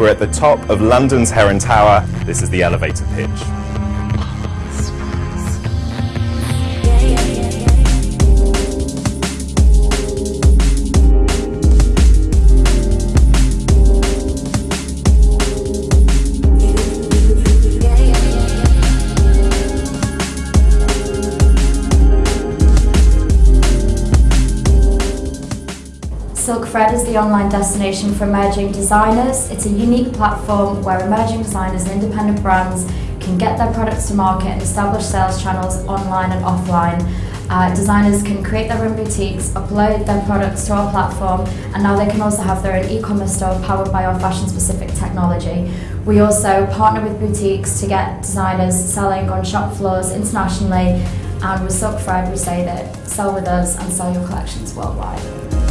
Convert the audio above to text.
We're at the top of London's Heron Tower. This is the elevator pitch. Silkfred is the online destination for emerging designers. It's a unique platform where emerging designers and independent brands can get their products to market and establish sales channels online and offline. Uh, designers can create their own boutiques, upload their products to our platform, and now they can also have their own e-commerce store powered by our fashion-specific technology. We also partner with boutiques to get designers selling on shop floors internationally, and with Silkfred we say that sell with us and sell your collections worldwide.